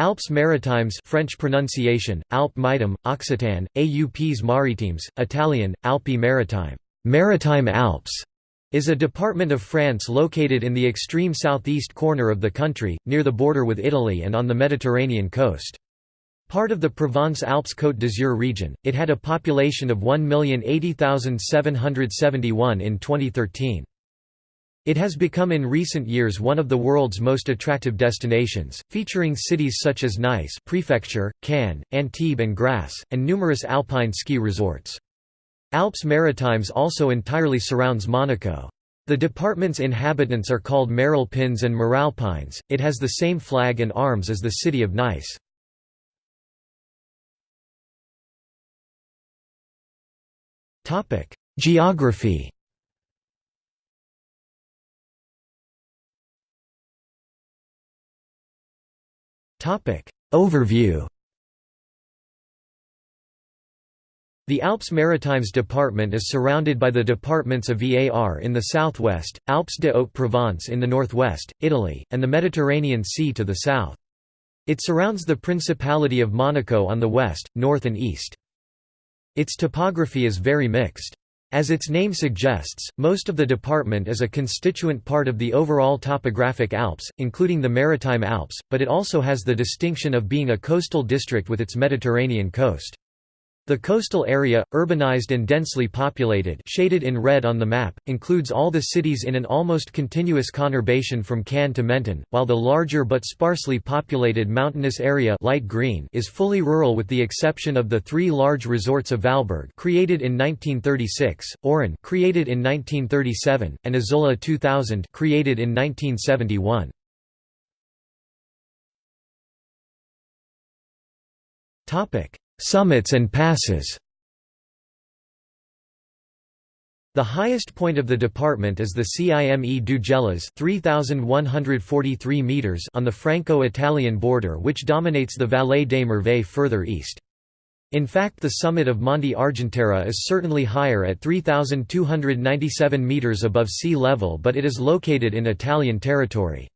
Alpes Maritimes French pronunciation, Alpes Maritime, Occitan, Aups Maritimes, Italian, Alpi Maritime, Maritime Alps, is a department of France located in the extreme southeast corner of the country, near the border with Italy and on the Mediterranean coast. Part of the Provence-Alpes Côte d'Azur region, it had a population of 1,080,771 in 2013. It has become in recent years one of the world's most attractive destinations, featuring cities such as Nice Prefecture, Cannes, Antibes and Grasse, and numerous alpine ski resorts. Alpes Maritimes also entirely surrounds Monaco. The department's inhabitants are called Maralpins and Maralpines. It has the same flag and arms as the city of Nice. Geography Overview The Alpes Maritimes department is surrounded by the departments of Var in the southwest, Alpes de Haute-Provence in the northwest, Italy, and the Mediterranean Sea to the south. It surrounds the Principality of Monaco on the west, north and east. Its topography is very mixed. As its name suggests, most of the department is a constituent part of the overall topographic Alps, including the Maritime Alps, but it also has the distinction of being a coastal district with its Mediterranean coast. The coastal area, urbanized and densely populated shaded in red on the map, includes all the cities in an almost continuous conurbation from Cannes to Menton, while the larger but sparsely populated mountainous area light green is fully rural with the exception of the three large resorts of Valberg created in 1936, Auron created in 1937, and Isola 2000 created in 1971. Topic Summits and passes The highest point of the department is the Cime du Gélas 3143 meters on the Franco-Italian border which dominates the Vallée des Merveilles further east. In fact the summit of Monte Argentera is certainly higher at 3297 meters above sea level but it is located in Italian territory.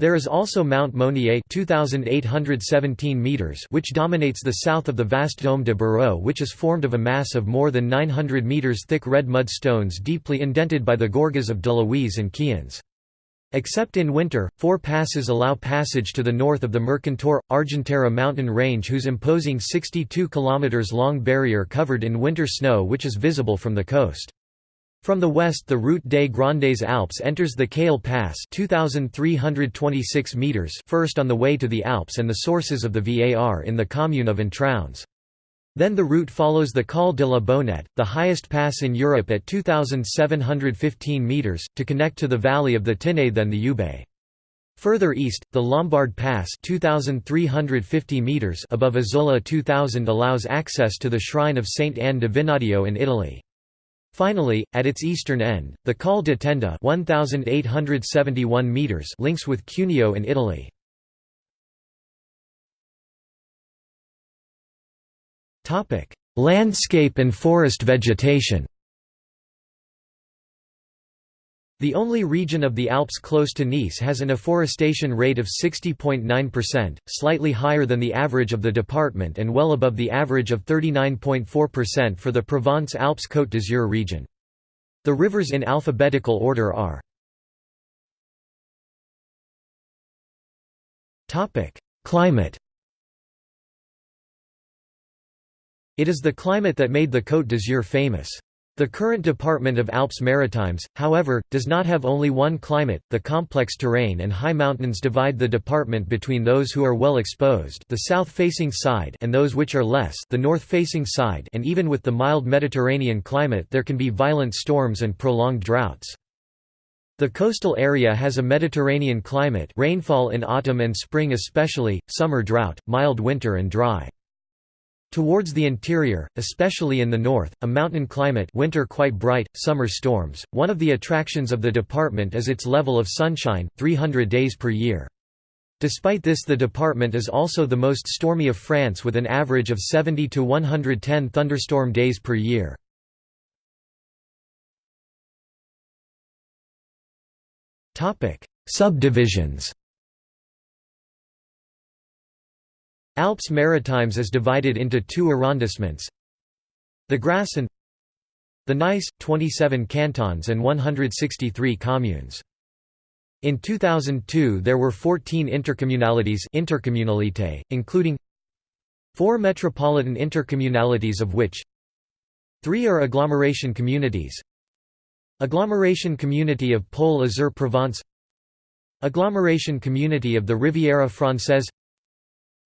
There is also Mount Mounier 2817 meters which dominates the south of the vast Dôme de Barrot which is formed of a mass of more than 900 meters thick red mud stones deeply indented by the gorges of Delawies and Cians. Except in winter, four passes allow passage to the north of the Mercantour Argentera mountain range whose imposing 62 km long barrier covered in winter snow which is visible from the coast. From the west the Route des Grandes Alpes enters the Caille Pass 2,326 meters first on the way to the Alps and the sources of the Var in the commune of Entraunes. Then the route follows the Col de la Bonnette, the highest pass in Europe at 2,715 meters, to connect to the valley of the Tinée then the Ubaye. Further east, the Lombard Pass 2,350 meters above Isola 2000 allows access to the shrine of Saint Anne de Vinadio in Italy. Finally, at its eastern end, the Col de Tenda 1,871 meters links with Cuneo in Italy. Landscape and forest vegetation The only region of the Alps close to Nice has an afforestation rate of 60.9%, slightly higher than the average of the department and well above the average of 39.4% for the Provence-Alpes-Côte d'Azur region. The rivers in alphabetical order are Climate It is the climate that made the Côte d'Azur famous. The current Department of Alps Maritimes, however, does not have only one climate. The complex terrain and high mountains divide the department between those who are well exposed, the south-facing side, and those which are less, the north-facing side, and even with the mild Mediterranean climate there can be violent storms and prolonged droughts. The coastal area has a Mediterranean climate, rainfall in autumn and spring especially, summer drought, mild winter and dry. Towards the interior, especially in the north, a mountain climate winter quite bright, summer storms. One of the attractions of the department is its level of sunshine, 300 days per year. Despite this the department is also the most stormy of France with an average of 70 to 110 thunderstorm days per year. Subdivisions Alpes Maritimes is divided into two arrondissements the Grasse and the Nice, 27 cantons and 163 communes. In 2002 there were 14 intercommunalities intercommunalité, including four metropolitan intercommunalities of which three are agglomeration communities Agglomeration Community of Pôle Azur Provence Agglomeration Community of the Riviera Française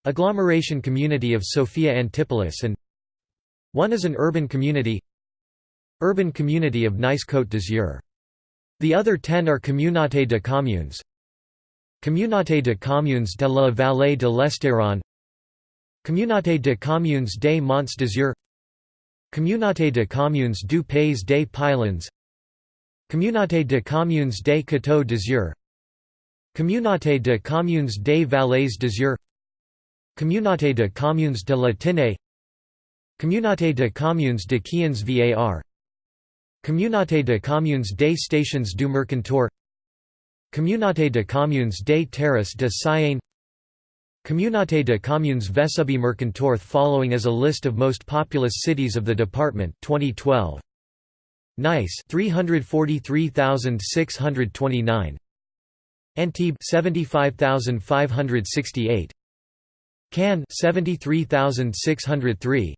Agglomeration Community of Sophia Antipolis and one is an urban community Urban Community of Nice Côte d'Azur. The other ten are Communauté de communes. Communauté de communes de la Vallée de l'Estéron Communauté de communes des Monts d'Azur. Communauté de communes du Pays des Pylones Communauté de communes des Coteaux d'Azur. Communauté de communes des Vallées d'Azur Communauté de communes de la Tinée Communauté de communes de Quiens Var. Communauté de communes des Stations du Mercantour. Communauté de communes des Terrasses de Sienne Communauté de communes Vesubie Mercantour following is a list of most populous cities of the department 2012 Nice 343,629 Antibes 75,568 Cannes 73,603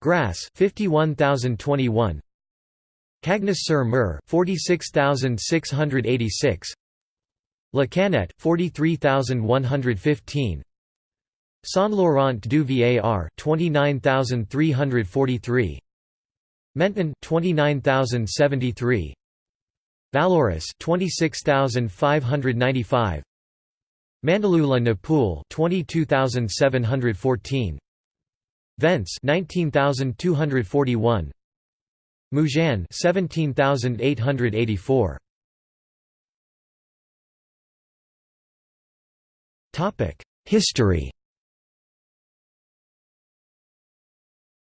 Grasse 51,021 Cagnes-sur-Mer 46686 La Canette 43115 Saint-Laurent du Var 29343 Menton 29073 Vallauris 26595 Mandelieu-la-Napoule 22714 Vence 19241 Mougins 17884 Topic History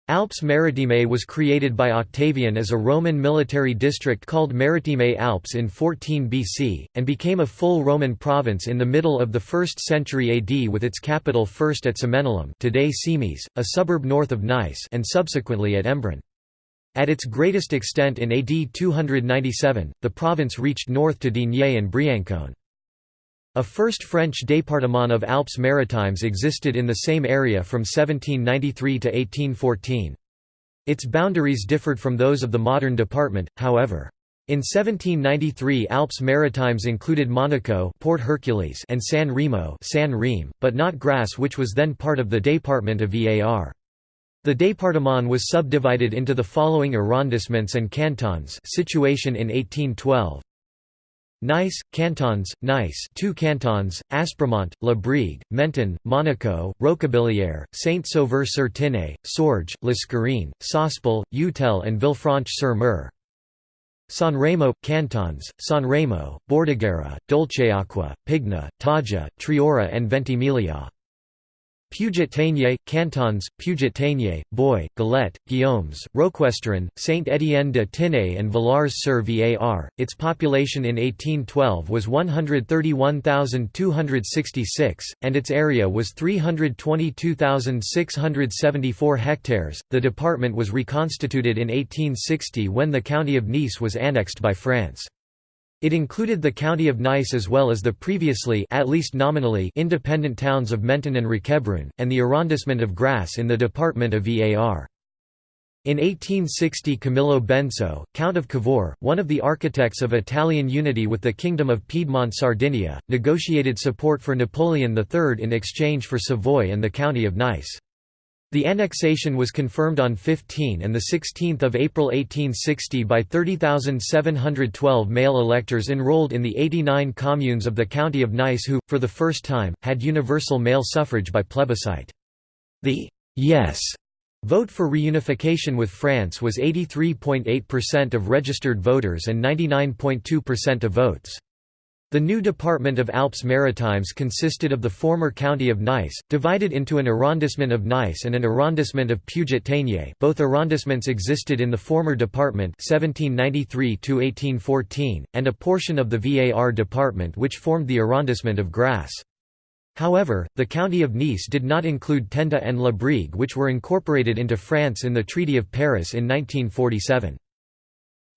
Alpes Maritimes was created by Octavian as a Roman military district called Maritime Alpes in 14 BC, and became a full Roman province in the middle of the 1st century AD with its capital first at Cemenelum today Cimiez, a suburb north of Nice and subsequently at Embrun. At its greatest extent in AD 297, the province reached north to Digne and Briançon. A first French département of Alpes Maritimes existed in the same area from 1793 to 1814. Its boundaries differed from those of the modern department, however. In 1793 Alpes Maritimes included Monaco Port Hercules and San Remo San but not Grasse which was then part of the département of Var. The département was subdivided into the following arrondissements and cantons situation in 1812 Nice, Cantons, Nice two cantons, Aspremont, La Brigue, Menton, Monaco, Roquebillière, Saint-Sauveur-sur-Tinée, Sorgues, L'Escarène, Sospel, Utelle and Villefranche-sur-Mer. Sanremo, Cantons, Sanremo, Bordighera, Dolceacqua, Pigna, Taggia, Triora and Ventimiglia. Puget-Théniers, Cantons, Puget-Théniers, Boye, Galette, Guillaumes, Roquestéron, Saint-Étienne de Tinée and Villars-sur-Var. Its population in 1812 was 131,266, and its area was 322,674 hectares. The department was reconstituted in 1860 when the county of Nice was annexed by France. It included the county of Nice as well as the previously at least nominally independent towns of Menton and Roquebrune, and the arrondissement of Grasse in the department of Var. In 1860 Camillo Benso, Count of Cavour, one of the architects of Italian unity with the Kingdom of Piedmont-Sardinia, negotiated support for Napoleon III in exchange for Savoy and the county of Nice. The annexation was confirmed on 15 and 16 April 1860 by 30,712 male electors enrolled in the 89 communes of the county of Nice who, for the first time, had universal male suffrage by plebiscite. The «yes» vote for reunification with France was 83.8% of registered voters and 99.2% of votes. The new department of Alpes Maritimes consisted of the former county of Nice, divided into an arrondissement of Nice and an arrondissement of Puget-Théniers both arrondissements existed in the former department 1793 and a portion of the Var department which formed the arrondissement of Grasse. However, the county of Nice did not include Tenda and La Brigue which were incorporated into France in the Treaty of Paris in 1947.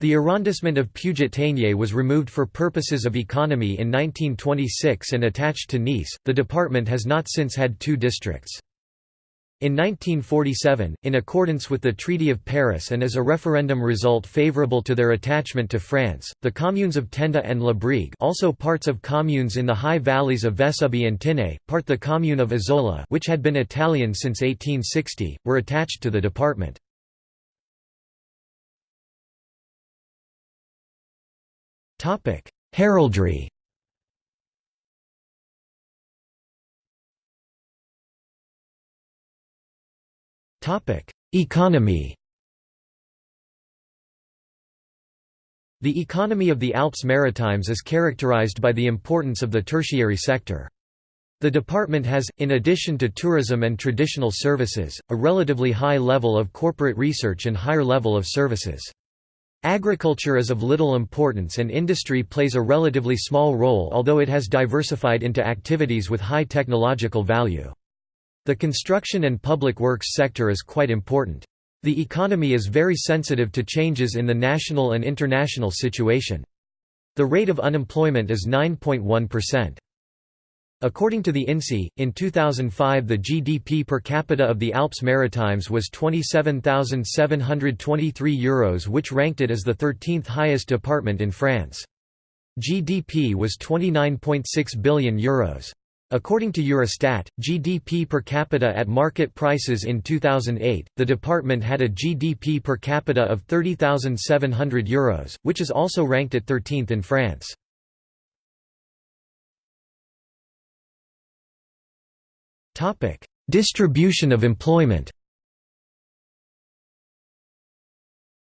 The arrondissement of Puget-Théniers was removed for purposes of economy in 1926 and attached to Nice. The department has not since had two districts. In 1947, in accordance with the Treaty of Paris and as a referendum result favorable to their attachment to France, the communes of Tenda and La Brigue also parts of communes in the high valleys of Vesubie and Tinée, part the commune of Isola which had been Italian since 1860, were attached to the department. Heraldry Topic: Economy The economy of the Alps Maritimes is characterized by the importance of the tertiary sector. The department has, in addition to tourism and traditional services, a relatively high level of corporate research and higher level of services. Agriculture is of little importance and industry plays a relatively small role although it has diversified into activities with high technological value. The construction and public works sector is quite important. The economy is very sensitive to changes in the national and international situation. The rate of unemployment is 9.1%. According to the INSEE, in 2005 the GDP per capita of the Alps Maritimes was €27,723 Euros which ranked it as the 13th highest department in France. GDP was €29.6 billion. Euros. According to Eurostat, GDP per capita at market prices in 2008, the department had a GDP per capita of €30,700, Euros, which is also ranked at 13th in France. Distribution of employment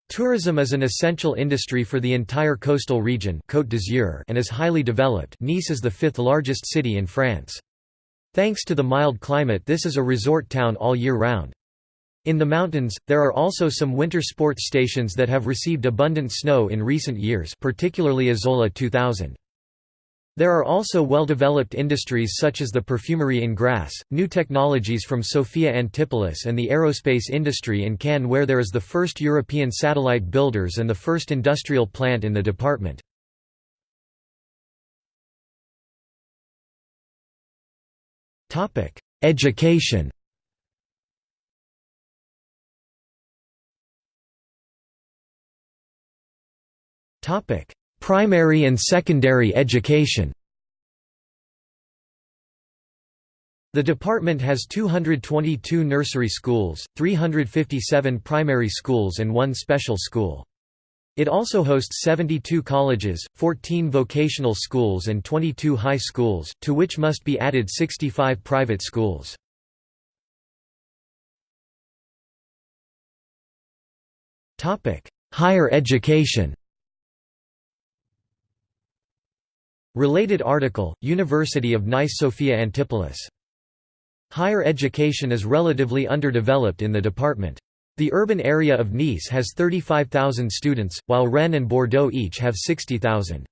Tourism is an essential industry for the entire coastal region Côte d'Azur and is highly developed Nice is the fifth largest city in France. Thanks to the mild climate this is a resort town all year round. In the mountains, there are also some winter sports stations that have received abundant snow in recent years particularly Isola 2000. There are also well-developed industries such as the perfumery in Grasse, new technologies from Sophia Antipolis and the aerospace industry in Cannes where there is the first European satellite builders and the first industrial plant in the department. Education Primary and secondary education The department has 222 nursery schools, 357 primary schools and one special school. It also hosts 72 colleges, 14 vocational schools and 22 high schools, to which must be added 65 private schools. Higher education Related article, University of Nice Sophia Antipolis. Higher education is relatively underdeveloped in the department. The urban area of Nice has 35,000 students, while Rennes and Bordeaux each have 60,000.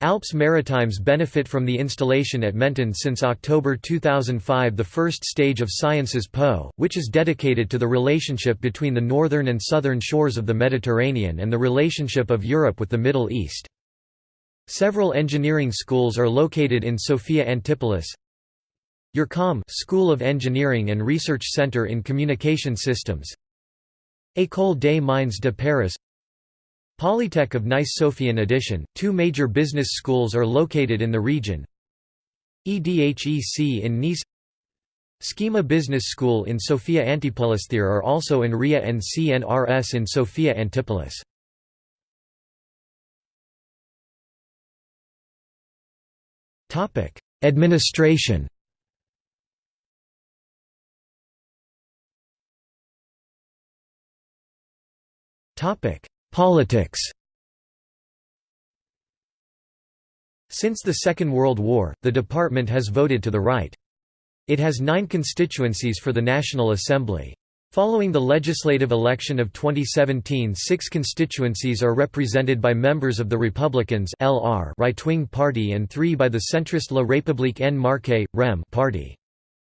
Alps Maritimes benefit from the installation at Menton since October 2005 the first stage of Sciences Po, which is dedicated to the relationship between the northern and southern shores of the Mediterranean and the relationship of Europe with the Middle East. Several engineering schools are located in Sophia Antipolis. EURECOM School of Engineering and Research Center in Communication Systems. École des Mines de Paris. Polytech of Nice Sophia in addition, two major business schools are located in the region. EDHEC in Nice. SKEMA Business School in Sophia Antipolis. There are also INRIA and CNRS in Sophia Antipolis Topic: Administration. Topic: Politics. Since the Second World War, the department has voted to the right. It has nine constituencies for the National Assembly. Following the legislative election of 2017 six constituencies are represented by members of the Republicans right-wing party and three by the centrist La République En Marche, REM party.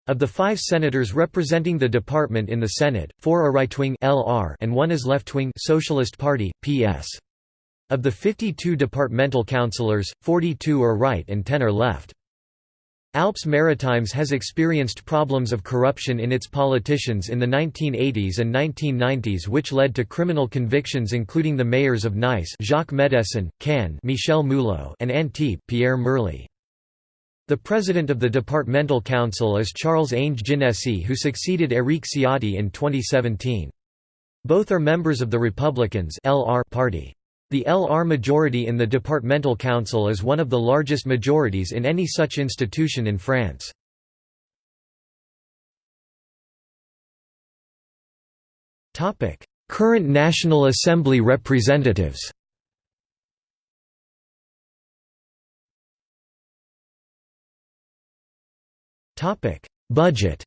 Of the five senators representing the department in the Senate, four are right-wing and one is left-wing Socialist Party, PS. Of the 52 departmental councillors, 42 are right and 10 are left. Alpes Maritimes has experienced problems of corruption in its politicians in the 1980s and 1990s which led to criminal convictions including the mayors of Nice Jacques Médecin, Cannes Michel Mouillot and Antibes Pierre Merli. The president of the departmental council is Charles Ange Ginésy who succeeded Éric Ciotti in 2017. Both are members of the Republicans party. The LR majority in the departmental council is one of the largest majorities in any such institution in France. Current National Assembly representatives Budget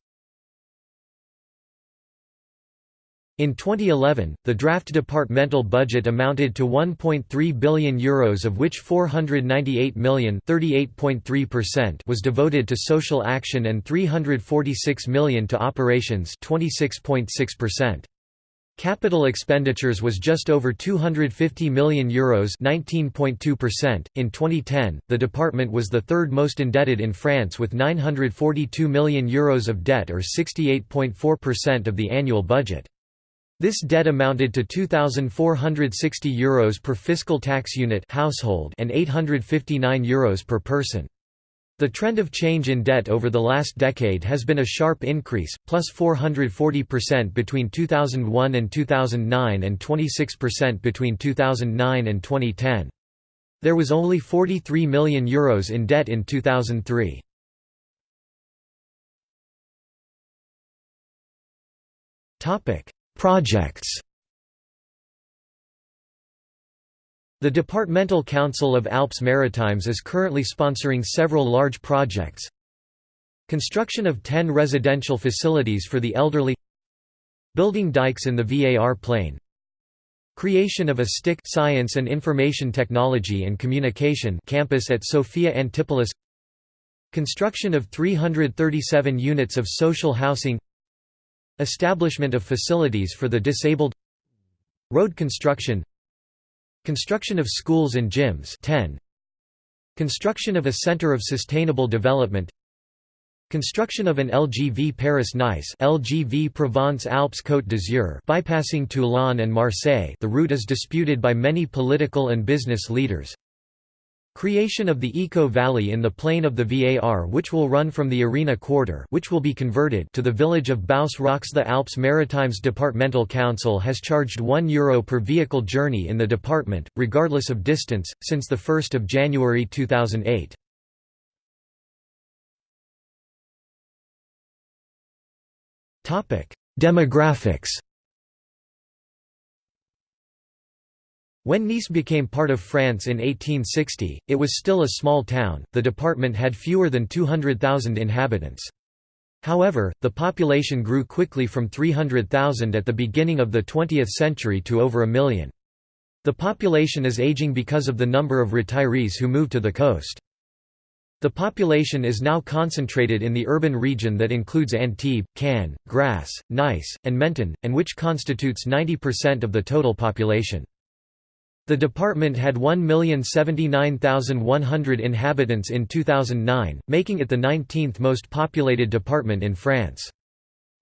In 2011, the draft departmental budget amounted to €1.3 billion Euros of which €498 million was devoted to social action and €346 million to operations 26.6%. Capital expenditures was just over €250 million Euros 19.2%. .In 2010, the department was the third most indebted in France with €942 million Euros of debt or 68.4% of the annual budget. This debt amounted to €2,460 Euros per fiscal tax unit household and €859 Euros per person. The trend of change in debt over the last decade has been a sharp increase, plus 440% between 2001 and 2009 and 26% between 2009 and 2010. There was only €43 million Euros in debt in 2003. Topic Projects. The Departmental Council of Alpes Maritimes is currently sponsoring several large projects. Construction of 10 residential facilities for the elderly. Building dikes in the VAR plain Creation of a STIC Science and Information Technology and Communication campus at Sophia Antipolis. Construction of 337 units of social housing Establishment of facilities for the disabled Road construction Construction of schools and gyms 10 Construction of a Center of Sustainable Development Construction of an LGV Paris-Nice LGV Provence-Alpes Côte d'Azur bypassing Toulon and Marseille. The route is disputed by many political and business leaders Creation of the Eco Valley in the plain of the VAR which will run from the Arena Quarter which will be converted to the village of Baus Roques The Alps Maritimes Departmental Council has charged €1 Euro per vehicle journey in the department, regardless of distance, since 1 January 2008. Demographics When Nice became part of France in 1860, it was still a small town, the department had fewer than 200,000 inhabitants. However, the population grew quickly from 300,000 at the beginning of the 20th century to over a million. The population is aging because of the number of retirees who moved to the coast. The population is now concentrated in the urban region that includes Antibes, Cannes, Grasse, Nice, and Menton, and which constitutes 90% of the total population. The department had 1,079,100 inhabitants in 2009, making it the 19th most populated department in France.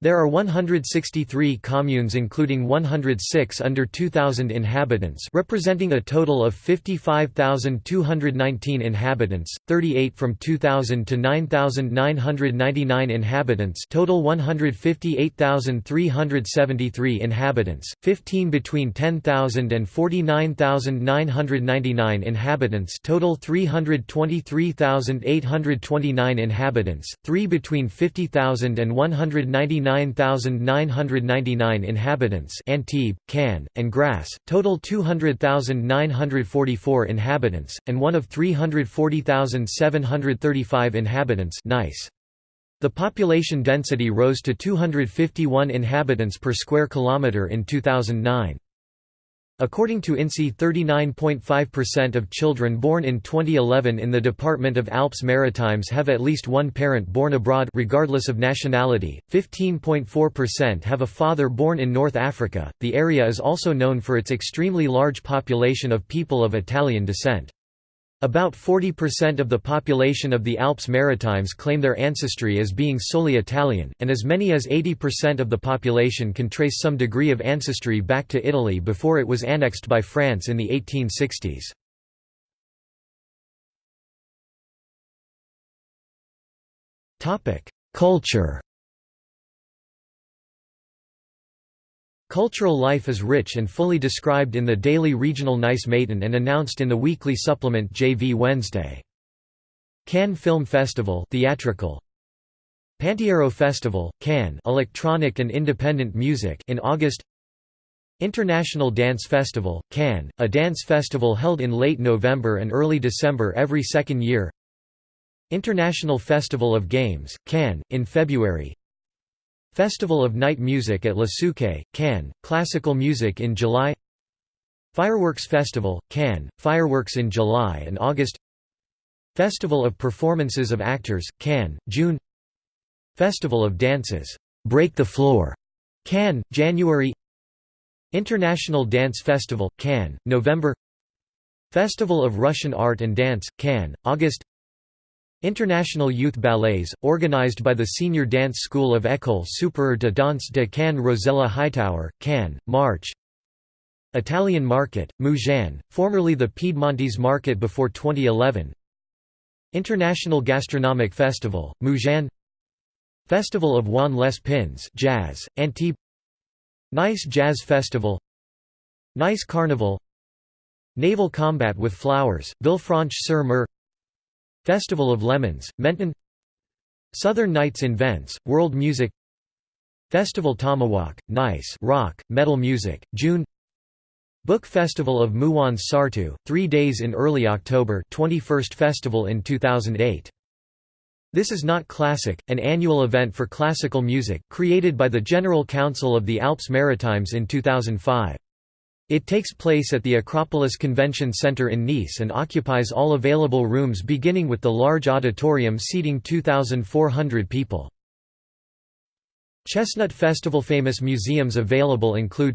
There are 163 communes including 106 under 2,000 inhabitants representing a total of 55,219 inhabitants, 38 from 2,000 to 9,999 inhabitants total 158,373 inhabitants, 15 between 10,000 and 49,999 inhabitants total 323,829 inhabitants, 3 between 50,000 and 199 29,999 inhabitants Antibes, Cannes, and Grasse, total 200,944 inhabitants, and one of 340,735 inhabitants Nice. The population density rose to 251 inhabitants per square kilometre in 2009. According to INSEE 39.5% of children born in 2011 in the Department of Alpes-Maritimes have at least one parent born abroad regardless of nationality, 15.4% have a father born in North Africa. The area is also known for its extremely large population of people of Italian descent. About 40% of the population of the Alps Maritimes claim their ancestry as being solely Italian, and as many as 80% of the population can trace some degree of ancestry back to Italy before it was annexed by France in the 1860s. Culture Cultural life is rich and fully described in the daily regional Nice Matin and announced in the weekly supplement JV Wednesday. Cannes Film Festival theatrical. Pantiero Festival, Cannes electronic and independent music in August International Dance Festival, Cannes, a dance festival held in late November and early December every second year International Festival of Games, Cannes, in February Festival of Night Music at Le Suquet, Cannes, classical music in July. Fireworks Festival, Cannes, fireworks in July and August. Festival of Performances of Actors, Cannes, June. Festival of Dances, Break the Floor, Cannes, January. International Dance Festival, Cannes, November. Festival of Russian Art and Dance, Cannes, August International Youth Ballets, organized by the Senior Dance School of École supérieure de danse de Cannes Rosella Hightower, Cannes, March. Italian Market, Mougins, formerly the Piedmontese Market before 2011 International Gastronomic Festival, Mougins Festival of Juan Les Pins Jazz, Antibes Nice Jazz Festival. Nice Carnival. Naval Combat with Flowers, Villefranche-sur-Mer Festival of Lemons, Menton Southern Nights in Vence, World Music Festival Tomawak, Nice rock, metal music, June Book Festival of Mouans Sartou, three days in early October 21st festival in 2008. This is not classic, an annual event for classical music, created by the General Council of the Alps Maritimes in 2005. It takes place at the Acropolis Convention Center in Nice and occupies all available rooms beginning with the large auditorium seating 2,400 people. Chestnut Festival Famous museums available include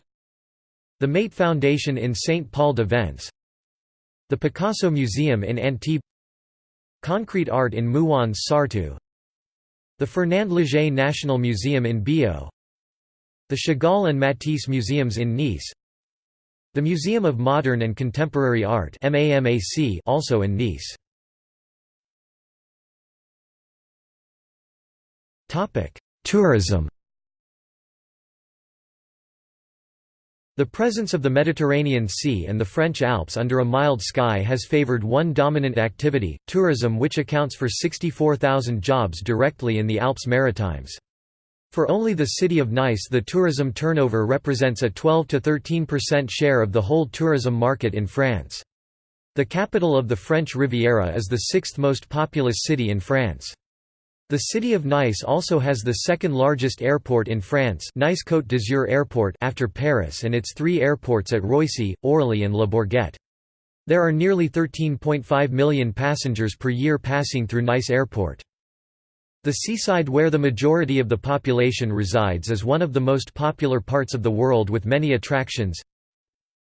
The Maeght Foundation in Saint-Paul-de-Vence The Picasso Museum in Antibes Concrete art in Mouans Sartou The Fernand Léger National Museum in Millau The Chagall and Matisse Museums in Nice the Museum of Modern and Contemporary Art also in Nice. Tourism The presence of the Mediterranean Sea and the French Alps under a mild sky has favored one dominant activity, tourism which accounts for 64,000 jobs directly in the Alpes Maritimes. For only the city of Nice the tourism turnover represents a 12–13% share of the whole tourism market in France. The capital of the French Riviera is the sixth most populous city in France. The city of Nice also has the second largest airport in France Nice Côte d'Azur Airport after Paris and its three airports at Roissy, Orly and Le Bourget. There are nearly 13.5 million passengers per year passing through Nice Airport. The seaside where the majority of the population resides is one of the most popular parts of the world with many attractions.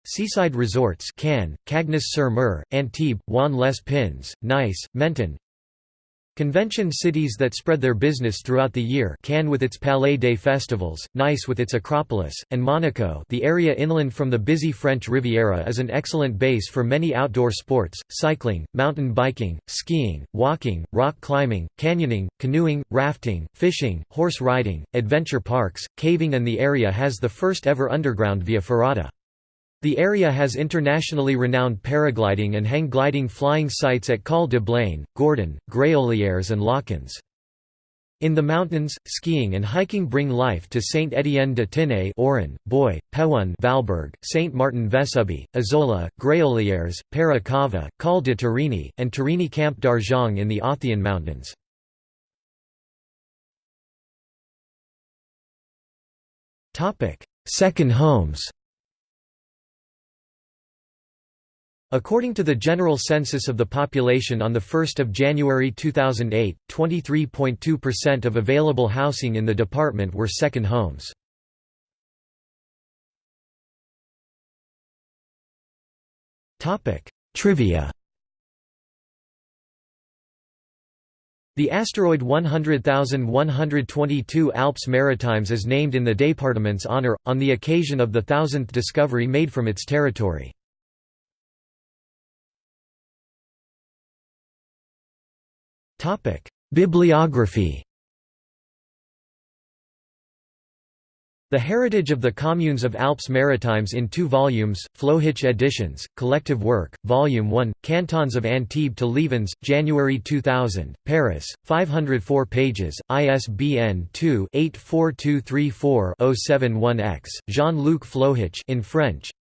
Seaside resorts Cannes, Cagnes-sur-Mer, Antibes, Juan les Pins, Nice, Menton Convention cities that spread their business throughout the year Cannes with its Palais des Festivals, Nice with its Acropolis, and Monaco the area inland from the busy French Riviera is an excellent base for many outdoor sports, cycling, mountain biking, skiing, walking, rock climbing, canyoning, canoeing, rafting, fishing, horse riding, adventure parks, caving and the area has the first ever underground via ferrata. The area has internationally renowned paragliding and hang gliding flying sites at Col de Bleine, Gourdon, Gréolières and Lochans. In the mountains, skiing and hiking bring life to Saint Etienne de Tinée, Auron, Boy, Pewun, Valberg, Saint Martin Vésubie, Isola, Gréolières, Peïra-Cava, Col de Turini, and Turini Camp d'Argent in the Athian Mountains. Second homes According to the General Census of the Population on 1 January 2008, 23.2% of available housing in the department were second homes. Trivia The asteroid 100122 Alpes Maritimes is named in the département's honor, on the occasion of the thousandth discovery made from its territory. Bibliography. The Heritage of the Communes of Alpes Maritimes in two volumes, Flohic editions, Collective Work, Volume 1, Cantons of Antibes to Liévins, January 2000, Paris, 504 pages, ISBN 2-84234-071-X, Jean-Luc Flohic in French,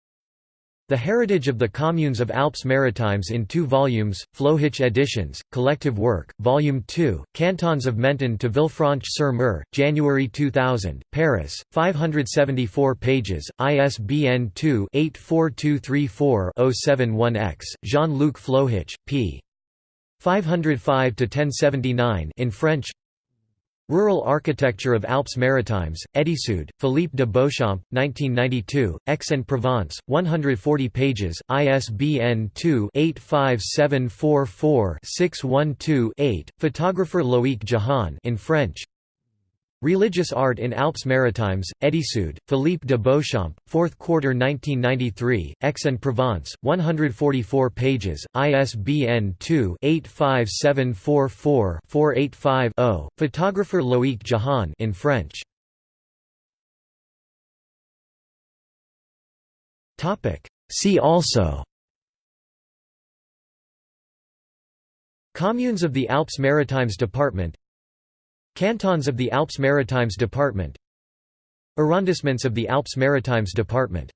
the Heritage of the Communes of Alpes Maritimes in two volumes, Flohic editions, Collective Work, Volume 2, Cantons of Menton to Villefranche-sur-Mer, January 2000, Paris, 574 pages, ISBN 2-84234-071-X, Jean-Luc Flohic, p. 505–1079 in French Rural Architecture of Alpes Maritimes, Études, Philippe de Beauchamp, 1992, Aix-en-Provence, 140 pages, ISBN 2-85744-612-8, photographer Loïc Jahan in French Religious Art in Alpes Maritimes, Études, Philippe de Beauchamp, 4th quarter 1993, Aix-en-Provence, 144 pages, ISBN 2-85744-485-0, photographer Loïc Jahan in French. See also. Communes of the Alpes Maritimes Department Cantons of the Alpes Maritimes Department. Arrondissements of the Alpes Maritimes Department